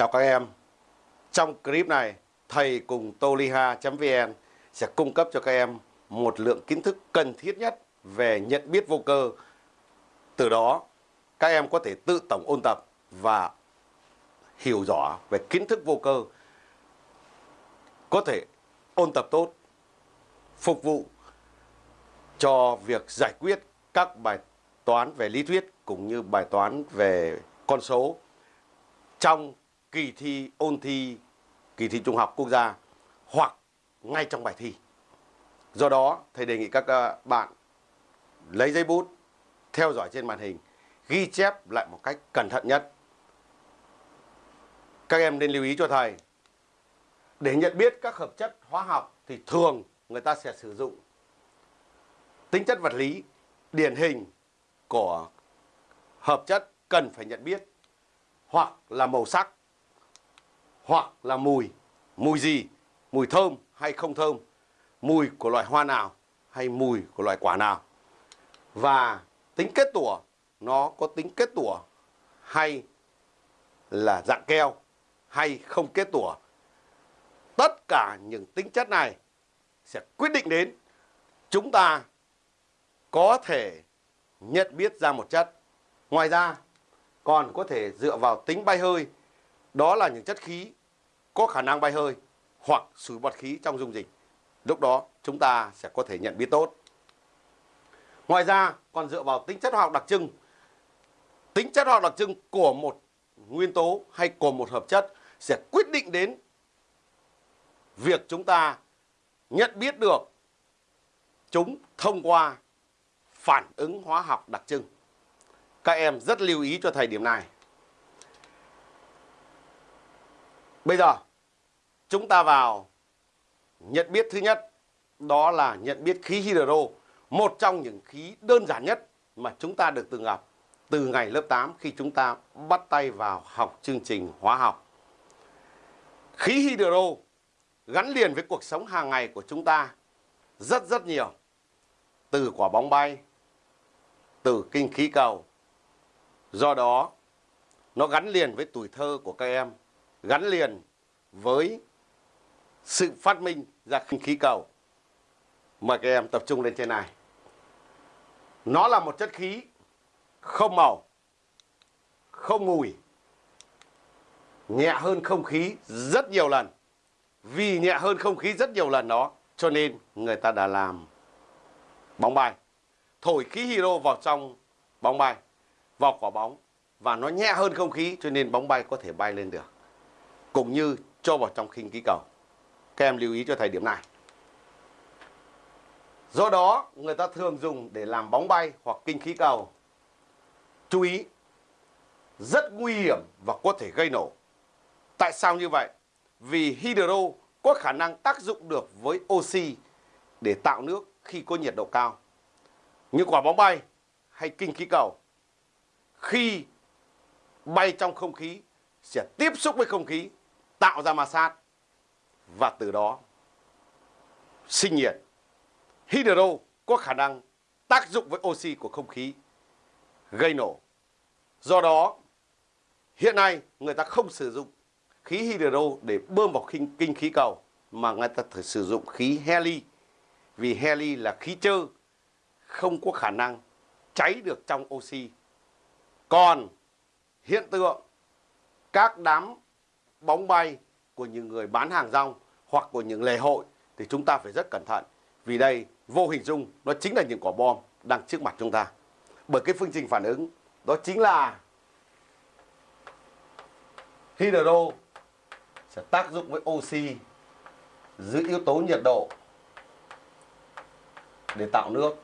Chào các em. Trong clip này, thầy cùng toliha.vn sẽ cung cấp cho các em một lượng kiến thức cần thiết nhất về nhận biết vô cơ. Từ đó, các em có thể tự tổng ôn tập và hiểu rõ về kiến thức vô cơ. Có thể ôn tập tốt, phục vụ cho việc giải quyết các bài toán về lý thuyết cũng như bài toán về con số trong kỳ thi ôn thi kỳ thi trung học quốc gia hoặc ngay trong bài thi. Do đó, thầy đề nghị các ờ, bạn lấy giấy bút, theo dõi trên màn hình, ghi chép lại một cách cẩn thận nhất. Các em nên lưu ý cho thầy, để nhận biết các hợp chất hóa học thì thường người ta sẽ sử dụng tính chất vật lý điển hình của hợp chất cần phải nhận biết hoặc là màu sắc hoặc là mùi. Mùi gì? Mùi thơm hay không thơm? Mùi của loại hoa nào hay mùi của loại quả nào? Và tính kết tủa nó có tính kết tủa hay là dạng keo hay không kết tủa? Tất cả những tính chất này sẽ quyết định đến chúng ta có thể nhận biết ra một chất. Ngoài ra, còn có thể dựa vào tính bay hơi, đó là những chất khí có khả năng bay hơi hoặc sủi bọt khí trong dung dịch. Lúc đó chúng ta sẽ có thể nhận biết tốt. Ngoài ra, còn dựa vào tính chất hóa học đặc trưng. Tính chất hóa học đặc trưng của một nguyên tố hay của một hợp chất sẽ quyết định đến việc chúng ta nhận biết được chúng thông qua phản ứng hóa học đặc trưng. Các em rất lưu ý cho thầy điểm này. Bây giờ chúng ta vào nhận biết thứ nhất đó là nhận biết khí hydro, một trong những khí đơn giản nhất mà chúng ta được từng gặp từ ngày lớp 8 khi chúng ta bắt tay vào học chương trình hóa học. Khí hydro gắn liền với cuộc sống hàng ngày của chúng ta rất rất nhiều. Từ quả bóng bay, từ kinh khí cầu. Do đó, nó gắn liền với tuổi thơ của các em, gắn liền với sự phát minh ra khí cầu. Mời các em tập trung lên trên này. Nó là một chất khí không màu, không mùi, nhẹ hơn không khí rất nhiều lần. Vì nhẹ hơn không khí rất nhiều lần đó, cho nên người ta đã làm bóng bay thổi khí hydro vào trong bóng bay, vào quả bóng và nó nhẹ hơn không khí cho nên bóng bay có thể bay lên được. Cũng như cho vào trong khinh khí cầu. Các em lưu ý cho thầy điểm này. Do đó, người ta thường dùng để làm bóng bay hoặc kinh khí cầu. Chú ý, rất nguy hiểm và có thể gây nổ. Tại sao như vậy? Vì hydro có khả năng tác dụng được với oxy để tạo nước khi có nhiệt độ cao như quả bóng bay hay kinh khí cầu khi bay trong không khí sẽ tiếp xúc với không khí tạo ra ma sát và từ đó sinh nhiệt. Hydro có khả năng tác dụng với oxy của không khí gây nổ. Do đó hiện nay người ta không sử dụng khí hydro để bơm vào kinh, kinh khí cầu mà người ta thử sử dụng khí heli vì heli là khí trơ không có khả năng cháy được trong oxy. Còn hiện tượng các đám bóng bay của những người bán hàng rong hoặc của những lễ hội thì chúng ta phải rất cẩn thận. Vì đây, vô hình dung nó chính là những quả bom đang trước mặt chúng ta. Bởi cái phương trình phản ứng, đó chính là hydro sẽ tác dụng với oxy giữ yếu tố nhiệt độ để tạo nước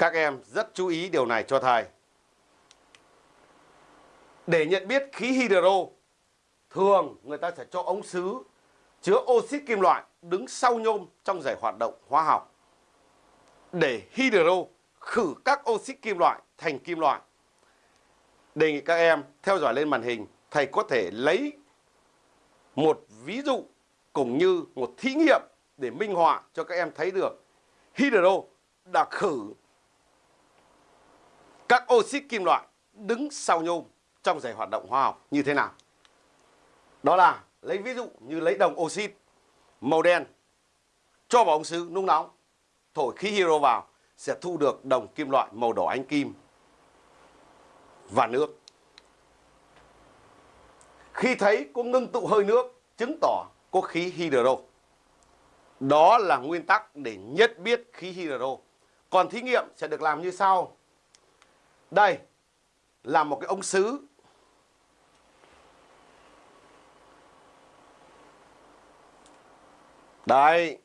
Các em rất chú ý điều này cho thầy. Để nhận biết khí hydro, thường người ta sẽ cho ống sứ chứa oxit kim loại đứng sau nhôm trong giải hoạt động hóa học. Để hydro khử các oxit kim loại thành kim loại. Đề nghị các em theo dõi lên màn hình, thầy có thể lấy một ví dụ cũng như một thí nghiệm để minh họa cho các em thấy được hydro đã khử các oxit kim loại đứng sau nhôm trong giải hoạt động hóa học như thế nào? Đó là lấy ví dụ như lấy đồng oxit màu đen cho vào ống sứ nung nóng, thổi khí hydro vào sẽ thu được đồng kim loại màu đỏ ánh kim và nước. Khi thấy có ngưng tụ hơi nước, chứng tỏ có khí hydro. Đó là nguyên tắc để nhất biết khí hydro. Còn thí nghiệm sẽ được làm như sau. Đây, là một cái ống sứ. Đây.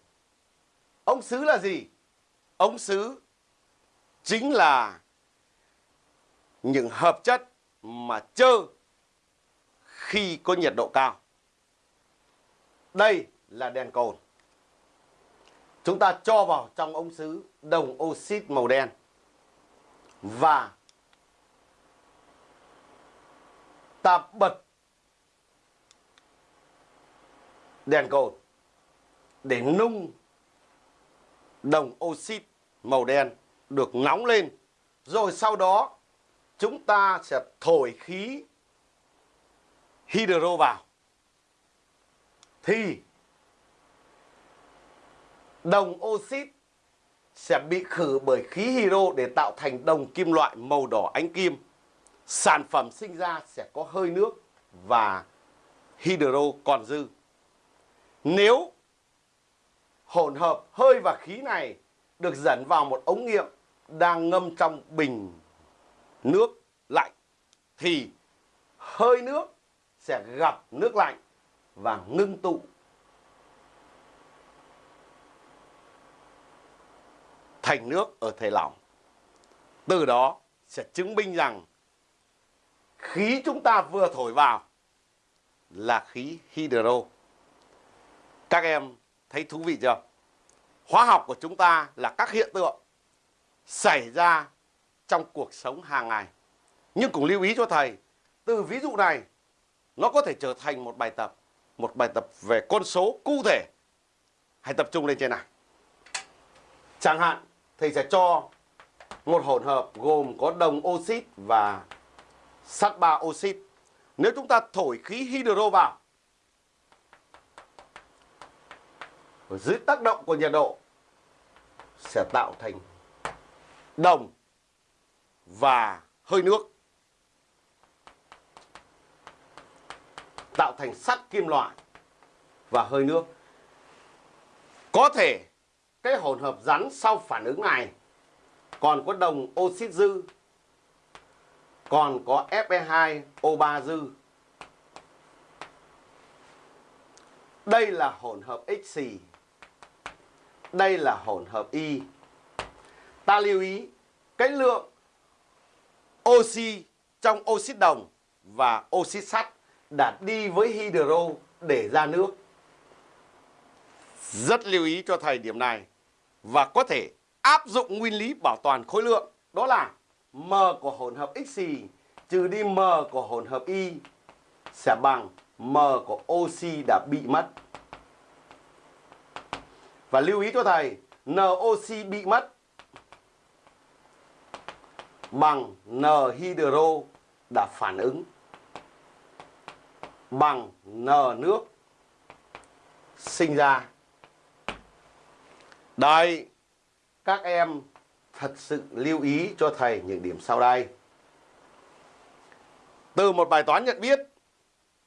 Ống sứ là gì? Ống sứ chính là những hợp chất mà chơ khi có nhiệt độ cao. Đây là đèn cồn. Chúng ta cho vào trong ống sứ đồng oxit màu đen và ta bật đèn cồn để nung đồng oxit màu đen được nóng lên. Rồi sau đó, chúng ta sẽ thổi khí hydro vào. Thì đồng oxit sẽ bị khử bởi khí hydro để tạo thành đồng kim loại màu đỏ ánh kim. Sản phẩm sinh ra sẽ có hơi nước và hydro còn dư. Nếu hỗn hợp hơi và khí này được dẫn vào một ống nghiệm đang ngâm trong bình nước lạnh, thì hơi nước sẽ gặp nước lạnh và ngưng tụ thành nước ở thể lỏng. Từ đó sẽ chứng minh rằng khí chúng ta vừa thổi vào là khí hydro. Các em thấy thú vị chưa? Hóa học của chúng ta là các hiện tượng xảy ra trong cuộc sống hàng ngày. Nhưng cũng lưu ý cho thầy, từ ví dụ này nó có thể trở thành một bài tập, một bài tập về con số cụ thể. Hãy tập trung lên trên này. Chẳng hạn thầy sẽ cho một hỗn hợp gồm có đồng oxit và sắt ba oxit. Nếu chúng ta thổi khí hydro vào, dưới tác động của nhiệt độ sẽ tạo thành đồng và hơi nước, tạo thành sắt kim loại và hơi nước có thể cái hỗn hợp rắn sau phản ứng này còn có đồng oxit dư còn có Fe2O3 dư. Đây là hỗn hợp X xì. Đây là hỗn hợp Y. Ta lưu ý, cái lượng oxy trong oxit đồng và oxit sắt đã đi với hydro để ra nước. Rất lưu ý cho thời điểm này và có thể áp dụng nguyên lý bảo toàn khối lượng, đó là m của hỗn hợp x trừ đi m của hỗn hợp y sẽ bằng m của oxy đã bị mất. Và lưu ý cho thầy, NOxy bị mất bằng N hydro đã phản ứng bằng N nước sinh ra. Đây, các em thật sự lưu ý cho thầy những điểm sau đây. Từ một bài toán nhận biết,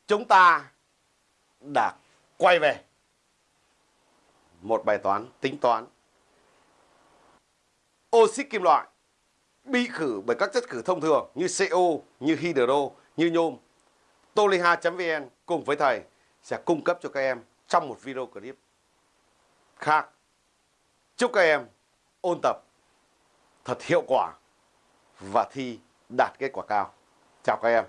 chúng ta đã quay về một bài toán tính toán. Oxit kim loại bị khử bởi các chất khử thông thường như CO, như hydro, như nhôm. Toliha.vn cùng với thầy sẽ cung cấp cho các em trong một video clip khác. Chúc các em ôn tập thật hiệu quả và thi đạt kết quả cao. Chào các em.